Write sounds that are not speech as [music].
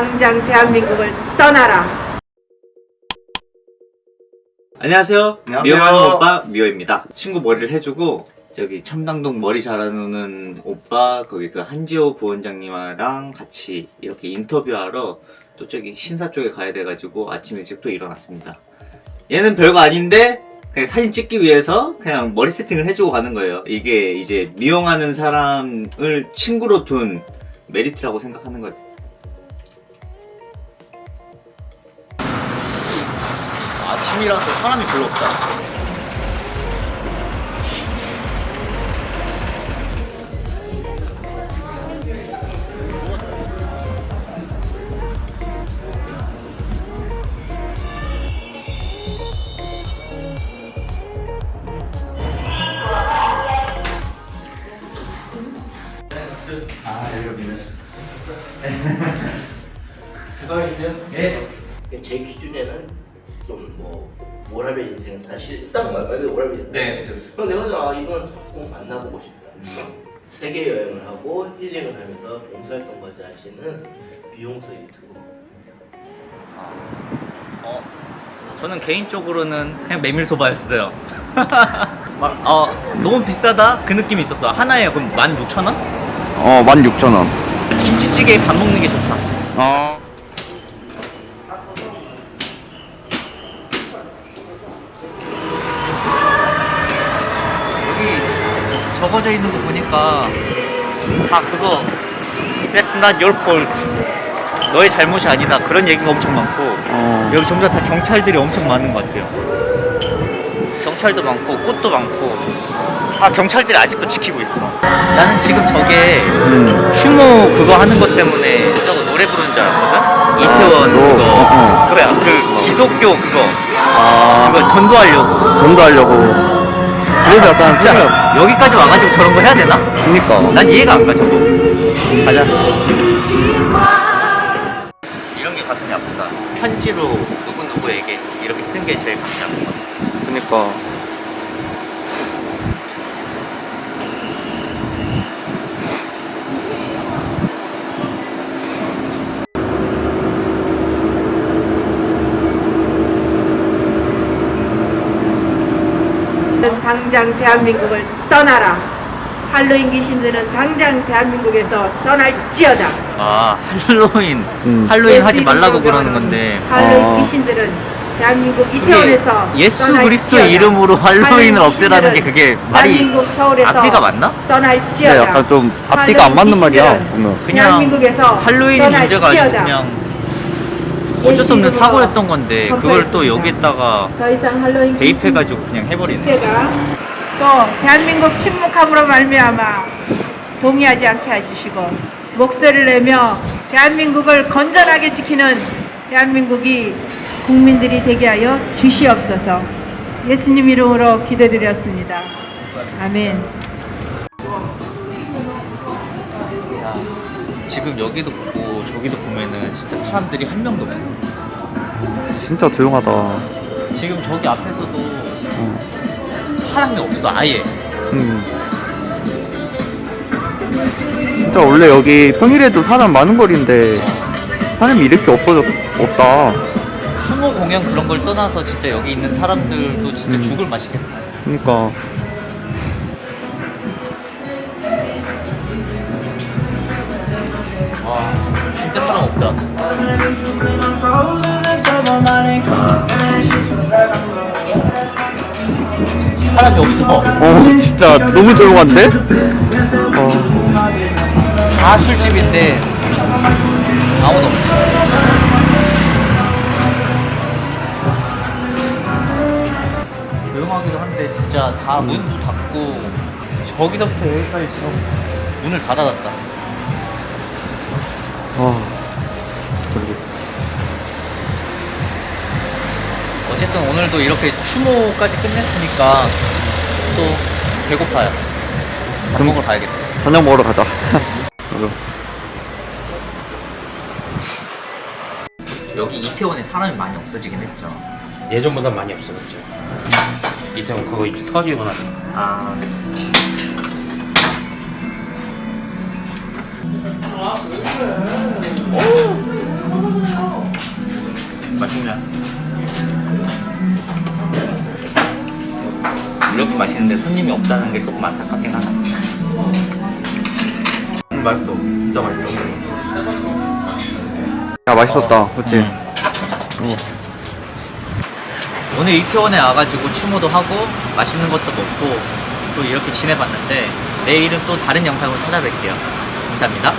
당장 대한민국을 떠나라. 안녕하세요. 안녕하세요. 미용하는 오빠 미호입니다. 친구 머리를 해주고 저기 첨당동 머리 자르는 오빠 거기 그 한지호 부원장님이랑 같이 이렇게 인터뷰하러 또 저기 신사 쪽에 가야 돼가지고 아침 일찍 또 일어났습니다. 얘는 별거 아닌데 그냥 사진 찍기 위해서 그냥 머리 세팅을 해주고 가는 거예요. 이게 이제 미용하는 사람을 친구로 둔 메리트라고 생각하는 거지. 아침이라서 사람이 별로 없다. [laughs] 제 기준에는 좀뭐 워라벨 인생 사실 딱 말- 말대로 워라벨 인생 네, 근데 내가 아 이건 꼭 만나보고 싶다 세계 여행을 하고 힐링을 하면서 봉사활동까지 하시는 미용사 유튜버 어, 저는 개인적으로는 그냥 메밀소바였어요. [laughs] 막, 어, 너무 비싸다? 그 느낌이 있었어. 하나에 그럼 16,000원? 어, 16,000원. 김치찌개에 밥 먹는 게 좋다. 어. 적어져 있는 거 보니까 다 그거 That's not your fault. 너의 잘못이 아니다. 그런 얘기가 엄청 많고 어. 여기 전부 다, 다 경찰들이 엄청 많은 것 같아요. 경찰도 많고 꽃도 많고 다 경찰들이 아직도 지키고 있어. 나는 지금 저게 음. 추모 그거 하는 것 때문에 저거 노래 부르는 줄 알았거든? 이태원 그거? 그거 어, 어. 그거야 그 기독교 그거 아. 그거 전도하려고 돈도 하려고. 그래서 약간 진짜 여기까지 와가지고 저런 거 해야 되나? 그니까. 난 이해가 안 가 저거 가자 이런 게 가슴이 아프다 편지로 누구누구에게 이렇게 쓴 게 제일 가슴이 아픈 것 같아 그니까. 당장 대한민국을 떠나라. 할로윈 귀신들은 당장 대한민국에서 떠날지어다. 아 할로윈 음. 할로윈 하지 말라고 그러는 건데 할로윈 어. 귀신들은 대한민국 이태원에서 예수. 그리스도의 이름으로 할로윈을 할로윈 없애라는 게 그게 말이 앞뒤가 맞나? 떠날지어다. 근데 약간 좀 앞뒤가 안 맞는 말이야. 그냥 대한민국에서 할로윈이 문제가 아니고. 그냥 어쩔 수 없는 예수 사고였던 건데 그걸 또. 여기다가 할로윈 대입해가지고 그냥 해버리네 또 대한민국 침묵함으로 말미암아 동의하지 않게 해주시고 목소리를 내며 대한민국을 건전하게 지키는 대한민국이 국민들이 되게 하여 주시옵소서 예수님 이름으로 기도드렸습니다. 아멘. 지금 여기도 보고 저기도 보면은 진짜 사람들이 한 명도 없어 진짜 조용하다. 지금 저기 앞에서도 사람이 없어 아예 음. 진짜 원래 여기 평일에도 사람 많은 거리인데 사람이 이렇게 없어졌, 없다. 추모 공연 그런 걸 떠나서 진짜 여기 있는 사람들도 진짜 음. 죽을 맛이겠다 그니까. 없다 사람이 없어 어, 진짜 너무 조용한데? 어. 다 술집인데 아무도 없네 조용하기도 한데 진짜 다 문도 닫고 저기서부터 여기까지 지금 문을 다 닫았다 아. 오늘도 이렇게 추모까지 끝냈으니까 또 배고파요 밥 먹으러 가야겠어 저녁 먹으러 가자. [laughs] 여기 이태원에 사람이 많이 없어지긴 했죠 예전보다 많이 없어졌죠. 이태원 그거 터지고 나서 아 맛있네. 이렇게 맛있는데 손님이 없다는 게 조금 안타깝긴 하다. 음, 맛있어. 진짜 맛있어. 야 맛있었다 그치? 오늘 이태원에 와가지고 추모도 하고 맛있는 것도 먹고 또 이렇게 지내봤는데 내일은 또 다른 영상으로 찾아뵐게요. 감사합니다.